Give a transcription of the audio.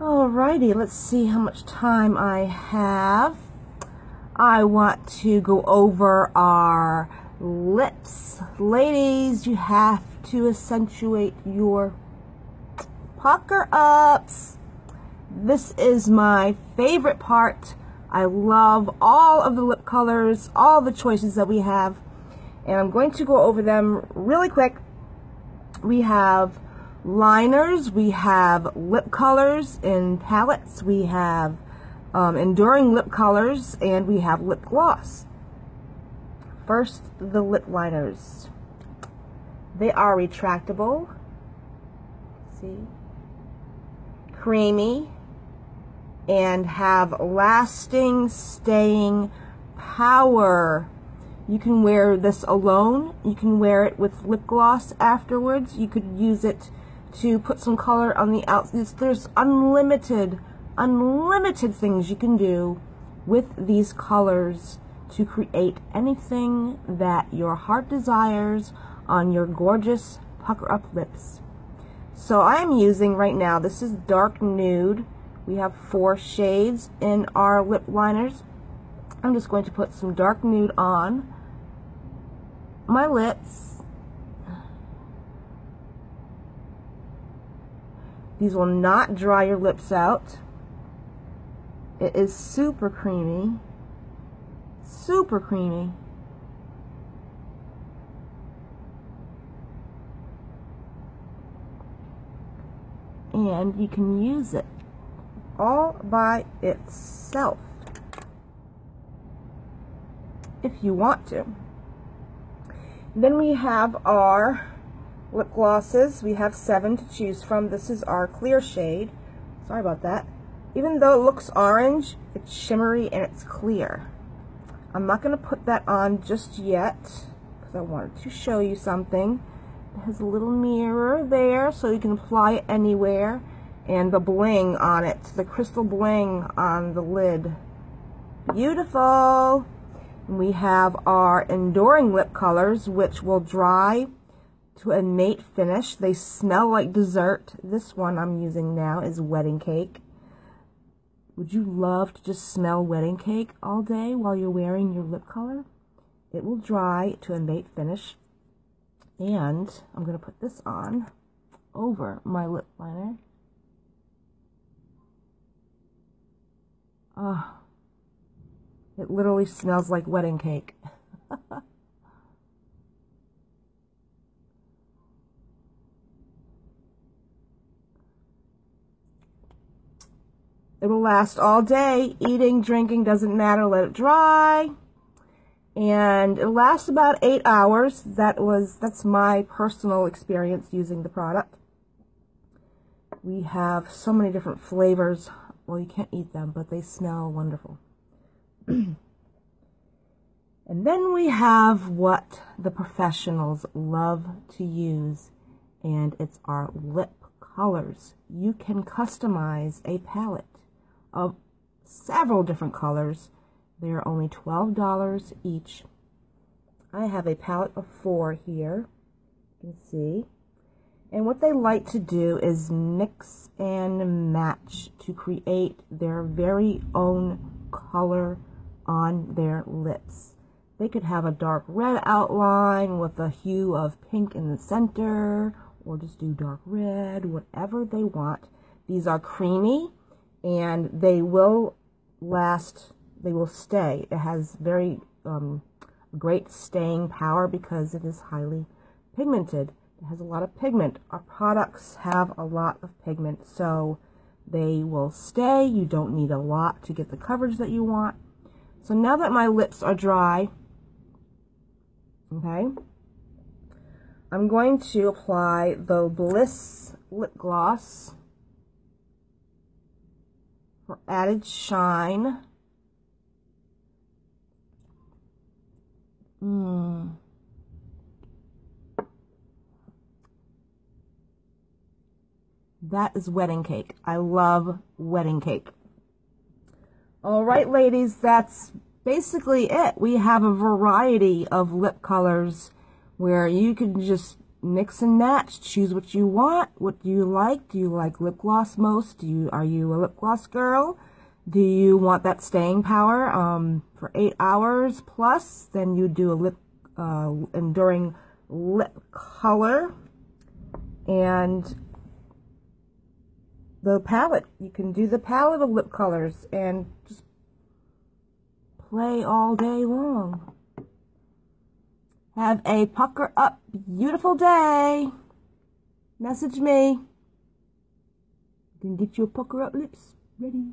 Alrighty, let's see how much time I have. I want to go over our lips. Ladies, you have to accentuate your pucker ups. This is my favorite part. I love all of the lip colors, all the choices that we have. And I'm going to go over them really quick. We have liners, we have lip colors in palettes, we have um, enduring lip colors, and we have lip gloss. First, the lip liners. They are retractable. See? Creamy and have lasting staying power. You can wear this alone. You can wear it with lip gloss afterwards. You could use it to put some color on the outside. There's unlimited, unlimited things you can do with these colors to create anything that your heart desires on your gorgeous pucker up lips. So I'm using right now, this is dark nude. We have four shades in our lip liners. I'm just going to put some dark nude on my lips These will not dry your lips out. It is super creamy. Super creamy. And you can use it all by itself if you want to. Then we have our lip glosses. We have seven to choose from. This is our clear shade. Sorry about that. Even though it looks orange, it's shimmery and it's clear. I'm not going to put that on just yet because I wanted to show you something. It has a little mirror there so you can apply it anywhere and the bling on it, the crystal bling on the lid. Beautiful! We have our enduring lip colors which will dry to a matte finish. They smell like dessert. This one I'm using now is wedding cake. Would you love to just smell wedding cake all day while you're wearing your lip color? It will dry to a matte finish. And I'm going to put this on over my lip liner. Ah, oh, it literally smells like wedding cake. It will last all day. Eating, drinking, doesn't matter. Let it dry. And it lasts about eight hours. That was, that's my personal experience using the product. We have so many different flavors. Well, you can't eat them, but they smell wonderful. and then we have what the professionals love to use, and it's our lip colors. You can customize a palette of several different colors. They are only $12 each. I have a palette of four here. You can see. And what they like to do is mix and match to create their very own color on their lips. They could have a dark red outline with a hue of pink in the center, or just do dark red, whatever they want. These are creamy and they will last, they will stay. It has very um, great staying power because it is highly pigmented. It has a lot of pigment. Our products have a lot of pigment, so they will stay. You don't need a lot to get the coverage that you want. So now that my lips are dry, okay, I'm going to apply the Bliss Lip Gloss added shine. Mmm. That is wedding cake. I love wedding cake. All right, ladies, that's basically it. We have a variety of lip colors where you can just mix and match. Choose what you want. What do you like? Do you like lip gloss most? Do you are you a lip gloss girl? Do you want that staying power um, for eight hours plus? Then you do a lip uh, enduring lip color and the palette. You can do the palette of lip colors and just play all day long. Have a pucker up beautiful day. Message me. You can get your pucker up lips ready.